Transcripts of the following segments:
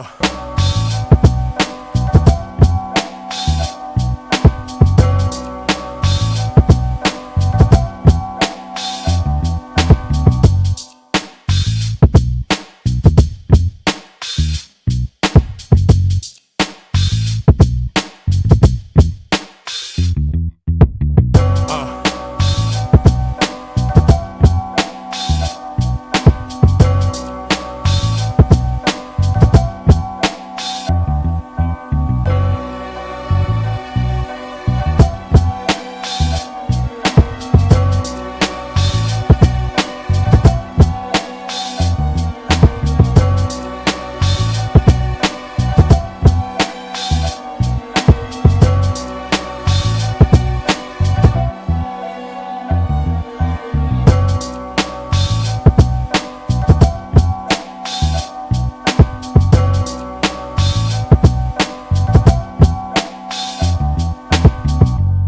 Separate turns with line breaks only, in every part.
Oh.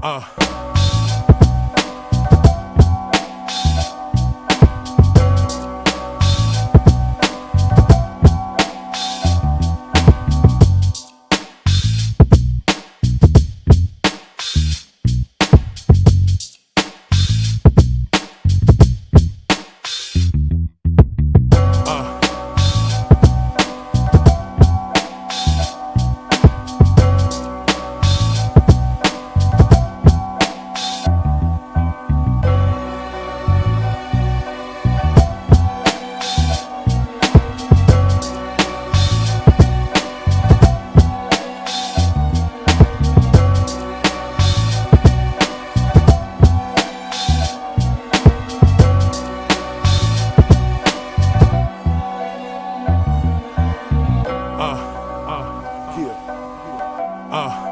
Uh. Uh.